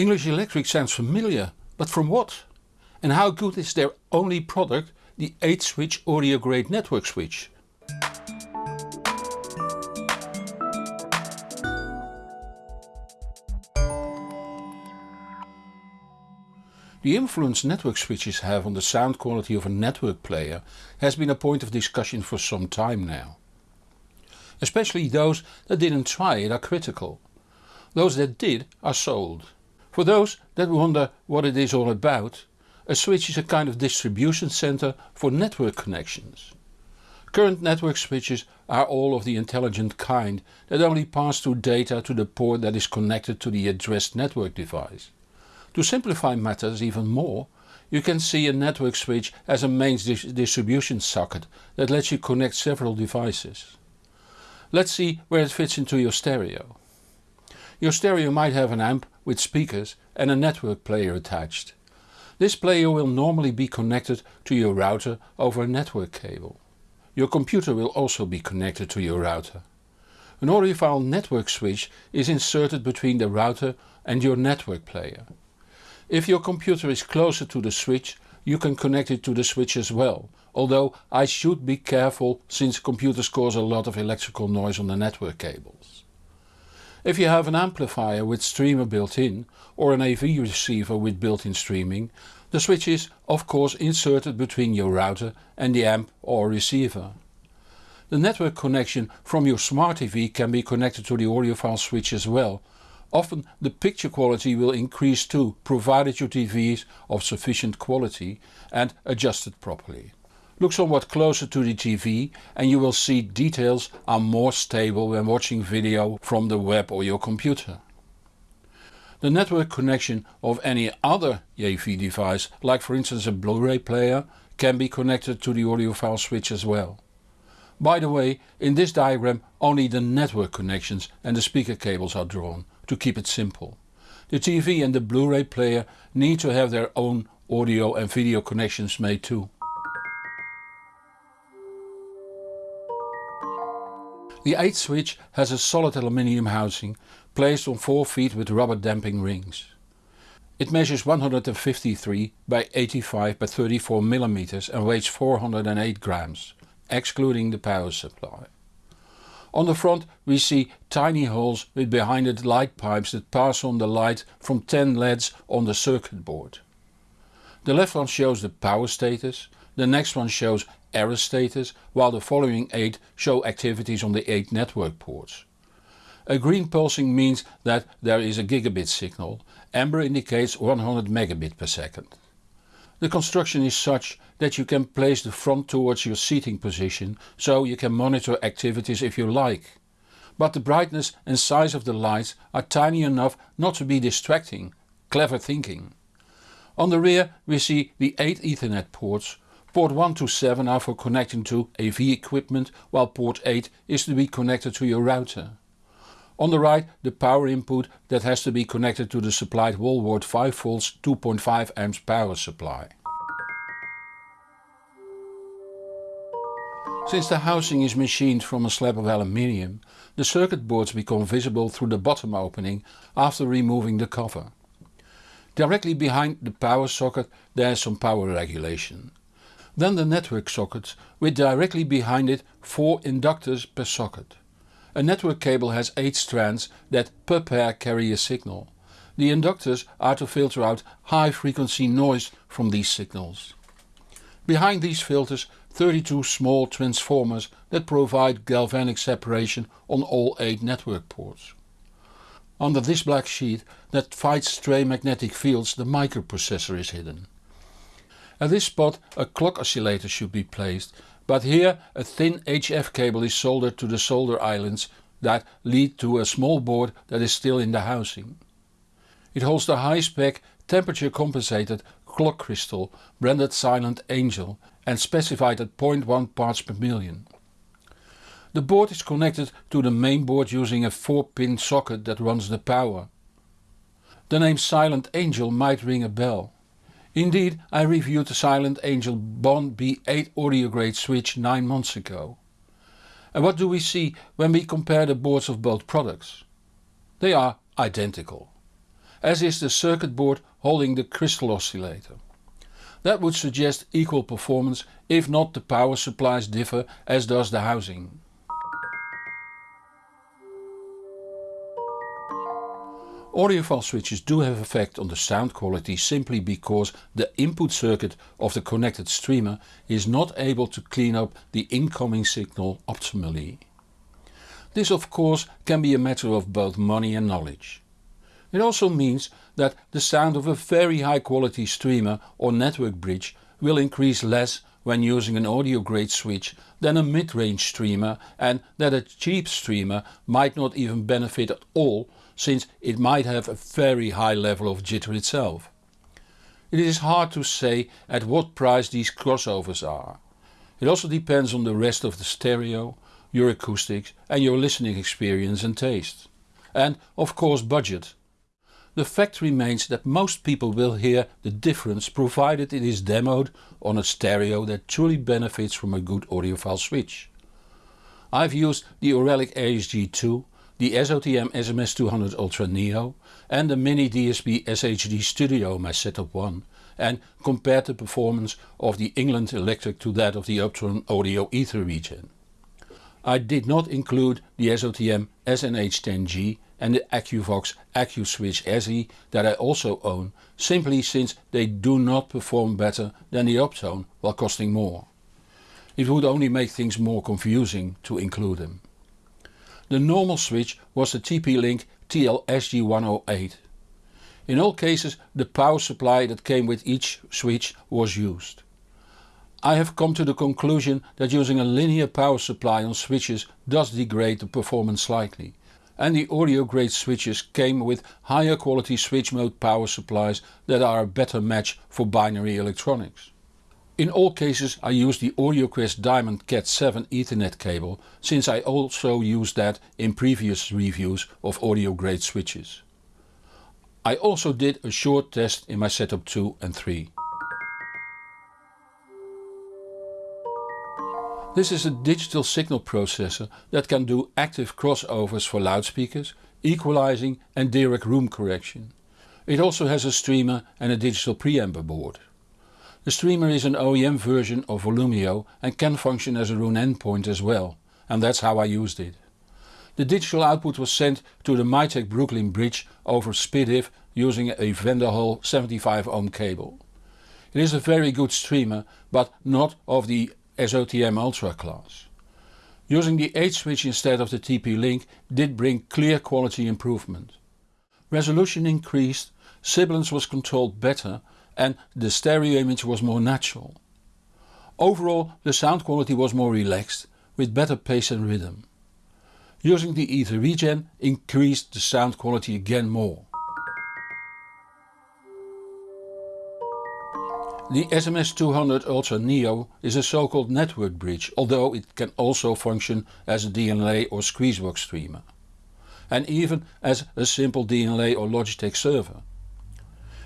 English Electric sounds familiar, but from what? And how good is their only product, the 8 switch audio grade network switch? The influence network switches have on the sound quality of a network player has been a point of discussion for some time now. Especially those that didn't try it are critical. Those that did are sold. For those that wonder what it is all about, a switch is a kind of distribution center for network connections. Current network switches are all of the intelligent kind that only pass through data to the port that is connected to the addressed network device. To simplify matters even more, you can see a network switch as a mains distribution socket that lets you connect several devices. Let's see where it fits into your stereo. Your stereo might have an amp with speakers and a network player attached. This player will normally be connected to your router over a network cable. Your computer will also be connected to your router. An audiophile network switch is inserted between the router and your network player. If your computer is closer to the switch you can connect it to the switch as well, although I should be careful since computers cause a lot of electrical noise on the network cables. If you have an amplifier with streamer built in or an AV receiver with built-in streaming, the switch is of course inserted between your router and the amp or receiver. The network connection from your smart TV can be connected to the audiophile switch as well Often the picture quality will increase too, provided your TV is of sufficient quality and adjusted properly. Look somewhat closer to the TV and you will see details are more stable when watching video from the web or your computer. The network connection of any other AV device, like for instance a Blu-ray player, can be connected to the audiophile switch as well. By the way, in this diagram only the network connections and the speaker cables are drawn, to keep it simple. The TV and the Blu-ray player need to have their own audio and video connections made too. The 8 switch has a solid aluminium housing placed on 4 feet with rubber damping rings. It measures 153 by 85 by 34 mm and weighs 408 grams, excluding the power supply. On the front we see tiny holes with behind it light pipes that pass on the light from 10 LEDs on the circuit board. The left one shows the power status, the next one shows error status while the following 8 show activities on the 8 network ports. A green pulsing means that there is a gigabit signal, amber indicates 100 megabit per second. The construction is such that you can place the front towards your seating position so you can monitor activities if you like. But the brightness and size of the lights are tiny enough not to be distracting. Clever thinking. On the rear we see the 8 Ethernet ports. Port 1 to 7 are for connecting to AV equipment while port 8 is to be connected to your router. On the right the power input that has to be connected to the supplied wallboard 5V 2.5 amps power supply. Since the housing is machined from a slab of aluminium, the circuit boards become visible through the bottom opening after removing the cover. Directly behind the power socket there is some power regulation. Then the network sockets with directly behind it 4 inductors per socket. A network cable has 8 strands that per pair carry a signal. The inductors are to filter out high frequency noise from these signals. Behind these filters 32 small transformers that provide galvanic separation on all 8 network ports. Under this black sheet that fights stray magnetic fields the microprocessor is hidden. At this spot a clock oscillator should be placed but here a thin HF cable is soldered to the solder islands that lead to a small board that is still in the housing. It holds the high-spec temperature compensated clock crystal branded Silent Angel and specified at 0.1 parts per million. The board is connected to the main board using a 4 pin socket that runs the power. The name Silent Angel might ring a bell. Indeed I reviewed the Silent Angel Bond B8 audio grade switch 9 months ago. And what do we see when we compare the boards of both products? They are identical. as is the circuit board holding the crystal oscillator. That would suggest equal performance if not the power supplies differ as does the housing. Audiophile switches do have effect on the sound quality simply because the input circuit of the connected streamer is not able to clean up the incoming signal optimally. This of course can be a matter of both money and knowledge. It also means that the sound of a very high quality streamer or network bridge will increase less when using an audio grade switch than a mid-range streamer and that a cheap streamer might not even benefit at all since it might have a very high level of jitter itself. It is hard to say at what price these crossovers are. It also depends on the rest of the stereo, your acoustics and your listening experience and taste. And of course budget. The fact remains that most people will hear the difference provided it is demoed on a stereo that truly benefits from a good audiophile switch. I've used the Auralic Aries G2, the SOTM SMS200 Ultra Neo and the Mini DSP SHD Studio my setup 1 and compared the performance of the England Electric to that of the Uptone Audio Ether Regen. I did not include the SOTM SNH10G and the AccuVox AccuSwitch SE that I also own simply since they do not perform better than the Uptone while costing more. It would only make things more confusing to include them. The normal switch was the TP-Link TL-SG108. In all cases the power supply that came with each switch was used. I have come to the conclusion that using a linear power supply on switches does degrade the performance slightly and the audio grade switches came with higher quality switch mode power supplies that are a better match for binary electronics. In all cases I used the AudioQuest Diamond Cat 7 Ethernet cable since I also used that in previous reviews of audio grade switches. I also did a short test in my setup 2 and 3. This is a digital signal processor that can do active crossovers for loudspeakers, equalizing and direct room correction. It also has a streamer and a digital preamber board. The streamer is an OEM version of Volumio and can function as a Roon endpoint as well and that's how I used it. The digital output was sent to the Mytek Brooklyn bridge over SPDIF using a Van den Hul 75 ohm cable. It is a very good streamer but not of the SOTM Ultra class. Using the 8 switch instead of the TP-Link did bring clear quality improvement. Resolution increased, sibilance was controlled better and the stereo image was more natural. Overall the sound quality was more relaxed with better pace and rhythm. Using the Ether Regen increased the sound quality again more. The SMS200 Ultra Neo is a so-called network bridge, although it can also function as a DLNA or Squeezebox streamer. And even as a simple DLNA or Logitech server.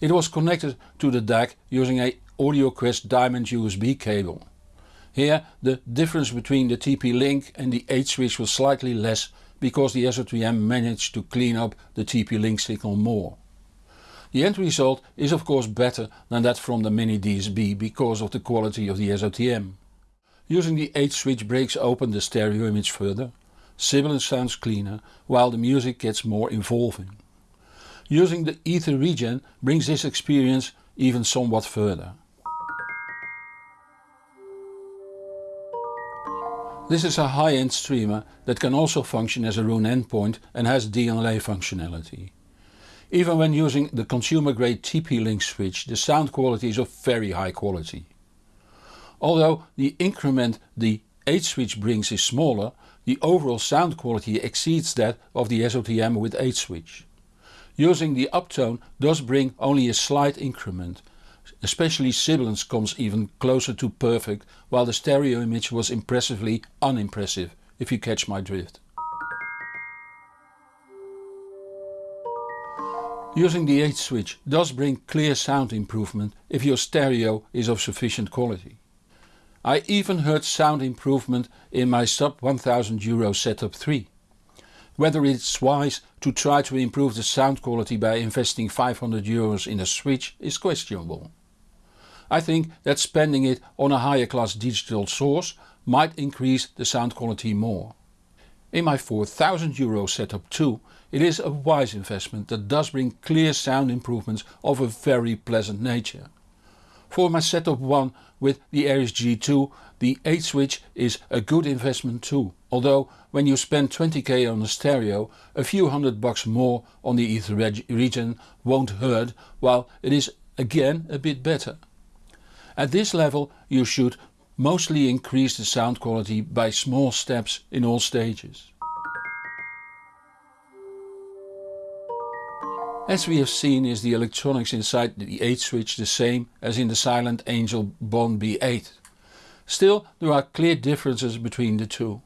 It was connected to the DAC using a AudioQuest Diamond USB cable. Here the difference between the TP-Link and the 8 switch was slightly less because the SOTM managed to clean up the TP-Link signal more. The end result is of course better than that from the Mini DSP because of the quality of the SOTM. Using the 8 switch breaks open the stereo image further, sibilance sounds cleaner while the music gets more involving. Using the Ether Regen brings this experience even somewhat further. This is a high-end streamer that can also function as a Roon endpoint and has DLNA functionality. Even when using the consumer grade TP-Link switch the sound quality is of very high quality. Although the increment the 8 switch brings is smaller, the overall sound quality exceeds that of the SOTM with 8 switch. Using the uptone does bring only a slight increment, especially sibilance comes even closer to perfect while the stereo image was impressively unimpressive if you catch my drift. Using the 8 switch does bring clear sound improvement if your stereo is of sufficient quality. I even heard sound improvement in my sub 1000 euro setup 3. Whether it's wise to try to improve the sound quality by investing 500 euros in a switch is questionable. I think that spending it on a higher class digital source might increase the sound quality more. In my 4000 euro setup too it is a wise investment that does bring clear sound improvements of a very pleasant nature. For my setup 1 with the Aries G2 the 8 switch is a good investment too, although when you spend 20k on a stereo a few hundred bucks more on the Ether Regen won't hurt while it is again a bit better. At this level you should mostly increase the sound quality by small steps in all stages. As we have seen is the electronics inside the 8 switch the same as in the Silent Angel Bond B8. Still there are clear differences between the two.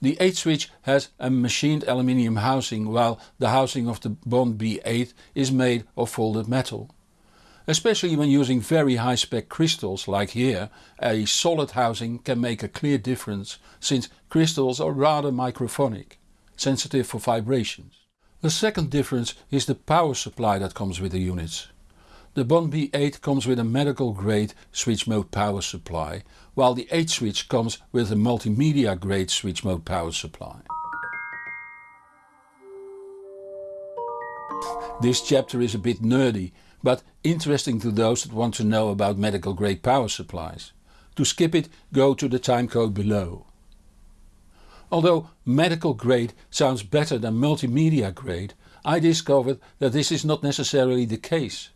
The 8 switch has a machined aluminium housing while the housing of the Bond B8 is made of folded metal. Especially when using very high spec crystals like here, a solid housing can make a clear difference since crystals are rather microphonic, sensitive for vibrations. The second difference is the power supply that comes with the units. The Bond B8 comes with a medical grade switch mode power supply, while the 8 switch comes with a multimedia grade switch mode power supply. This chapter is a bit nerdy, but interesting to those that want to know about medical grade power supplies. To skip it go to the timecode below. Although medical grade sounds better than multimedia grade, I discovered that this is not necessarily the case.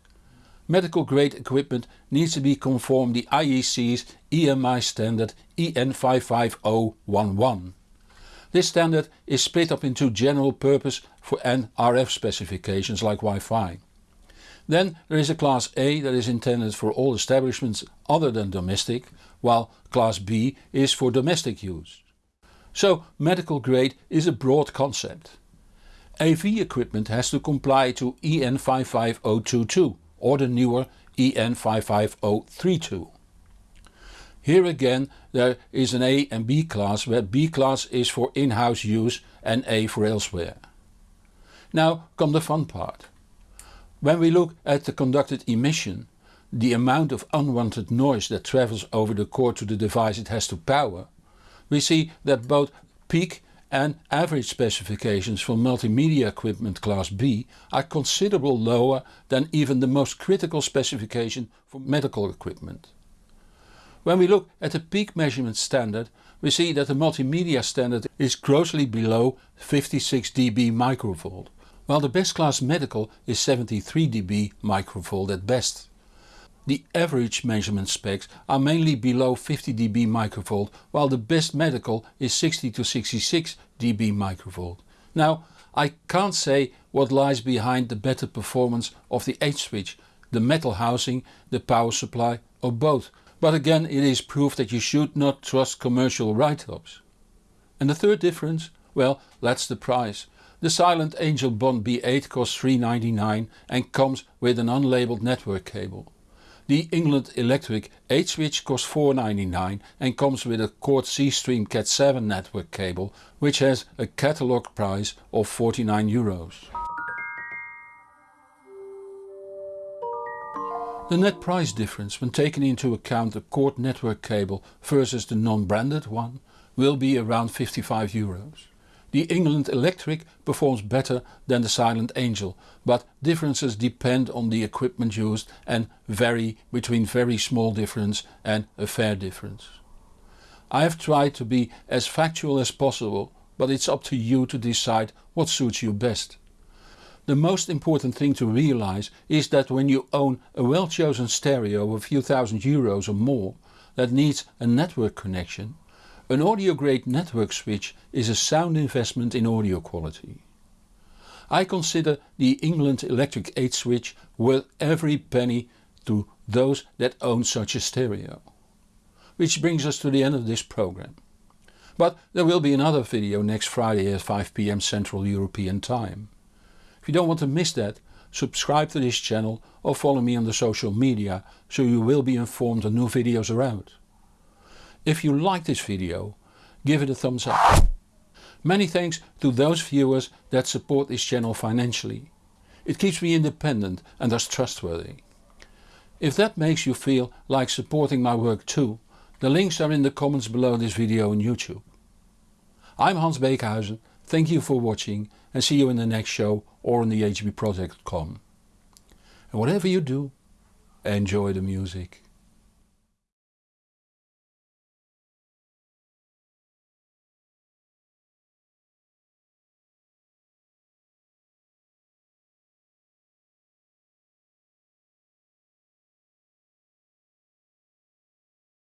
Medical grade equipment needs to be conform the IEC's EMI standard EN 55011. This standard is split up into general purpose for and RF specifications like Wi-Fi. Then there is a class A that is intended for all establishments other than domestic, while class B is for domestic use. So medical grade is a broad concept. AV equipment has to comply to EN 55022 or the newer EN 55032. Here again there is an A and B class where B class is for in-house use and A for elsewhere. Now come the fun part. When we look at the conducted emission, the amount of unwanted noise that travels over the cord to the device it has to power, we see that both peak and average specifications for multimedia equipment class B are considerable lower than even the most critical specification for medical equipment. When we look at the peak measurement standard we see that the multimedia standard is grossly below 56 dB microvolt, while the best class medical is 73 dB microvolt at best. The average measurement specs are mainly below 50 dB microvolt while the best medical is 60 to 66 dB microvolt. Now I can't say what lies behind the better performance of the 8 switch, the metal housing, the power supply or both, but again it is proof that you should not trust commercial write-ups. And the third difference? Well that's the price. The Silent Angel Bond B8 costs 399 and comes with an unlabeled network cable. The England Electric 8 switch costs 499 and comes with a Chord C-Stream Cat 7 network cable which has a catalogue price of 49 euros. The net price difference when taking into account the Chord network cable versus the non-branded one will be around 55 euros. The England Electric performs better than the Silent Angel, but differences depend on the equipment used and vary between very small difference and a fair difference. I have tried to be as factual as possible, but it's up to you to decide what suits you best. The most important thing to realize is that when you own a well chosen stereo of a few thousand euros or more that needs a network connection, an audio grade network switch is a sound investment in audio quality. I consider the England Electric 8 switch worth every penny to those that own such a stereo. Which brings us to the end of this program. But there will be another video next Friday at 5pm Central European Time. If you don't want to miss that, subscribe to this channel or follow me on the social media so you will be informed when new videos are out. If you like this video, give it a thumbs up. Many thanks to those viewers that support this channel financially. It keeps me independent and thus trustworthy. If that makes you feel like supporting my work too, the links are in the comments below this video on YouTube. I'm Hans Beekhuyzen, thank you for watching and see you in the next show or on the hbproject.com. And whatever you do, enjoy the music.